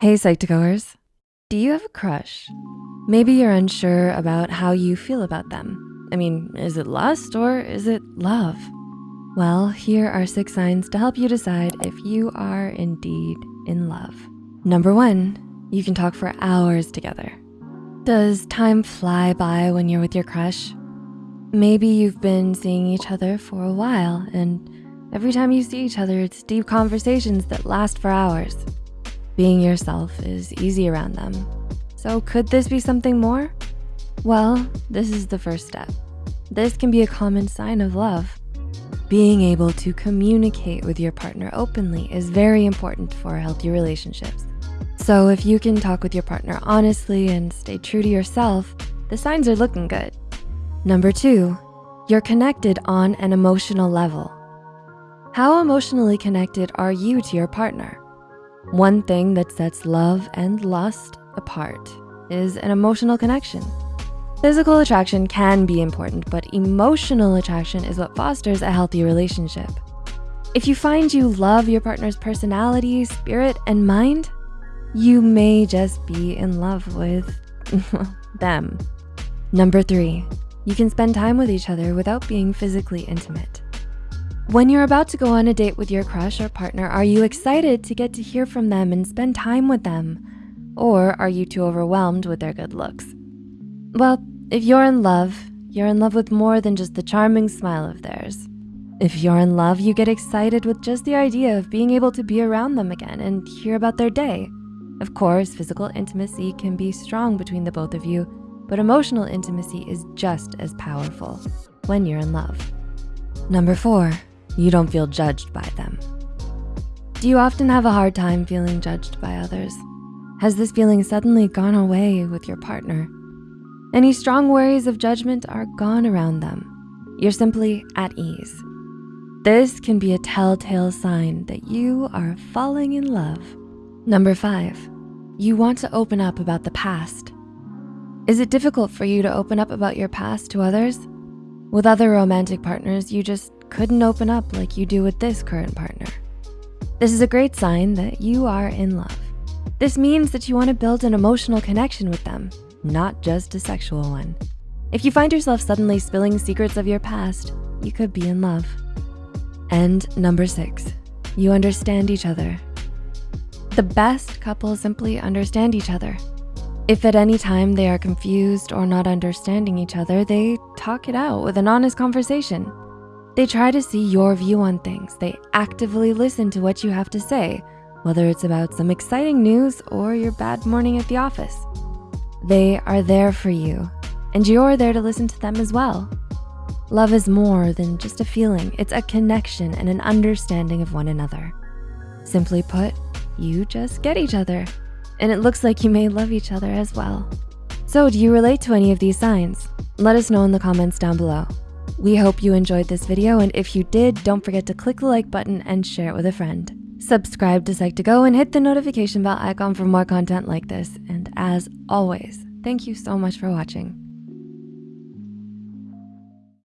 Hey Psych2Goers, do you have a crush? Maybe you're unsure about how you feel about them. I mean, is it lust or is it love? Well, here are six signs to help you decide if you are indeed in love. Number one, you can talk for hours together. Does time fly by when you're with your crush? Maybe you've been seeing each other for a while and every time you see each other, it's deep conversations that last for hours. Being yourself is easy around them. So could this be something more? Well, this is the first step. This can be a common sign of love. Being able to communicate with your partner openly is very important for healthy relationships. So if you can talk with your partner honestly and stay true to yourself, the signs are looking good. Number two, you're connected on an emotional level. How emotionally connected are you to your partner? One thing that sets love and lust apart is an emotional connection. Physical attraction can be important, but emotional attraction is what fosters a healthy relationship. If you find you love your partner's personality, spirit, and mind, you may just be in love with them. Number three, you can spend time with each other without being physically intimate. When you're about to go on a date with your crush or partner, are you excited to get to hear from them and spend time with them? Or are you too overwhelmed with their good looks? Well, if you're in love, you're in love with more than just the charming smile of theirs. If you're in love, you get excited with just the idea of being able to be around them again and hear about their day. Of course, physical intimacy can be strong between the both of you, but emotional intimacy is just as powerful when you're in love. Number four, you don't feel judged by them. Do you often have a hard time feeling judged by others? Has this feeling suddenly gone away with your partner? Any strong worries of judgment are gone around them. You're simply at ease. This can be a telltale sign that you are falling in love. Number five, you want to open up about the past. Is it difficult for you to open up about your past to others? With other romantic partners, you just couldn't open up like you do with this current partner. This is a great sign that you are in love. This means that you wanna build an emotional connection with them, not just a sexual one. If you find yourself suddenly spilling secrets of your past, you could be in love. And number six, you understand each other. The best couples simply understand each other. If at any time they are confused or not understanding each other, they talk it out with an honest conversation. They try to see your view on things. They actively listen to what you have to say, whether it's about some exciting news or your bad morning at the office. They are there for you and you're there to listen to them as well. Love is more than just a feeling. It's a connection and an understanding of one another. Simply put, you just get each other and it looks like you may love each other as well. So do you relate to any of these signs? Let us know in the comments down below. We hope you enjoyed this video, and if you did, don't forget to click the like button and share it with a friend. Subscribe to Psych2Go and hit the notification bell icon for more content like this. And as always, thank you so much for watching.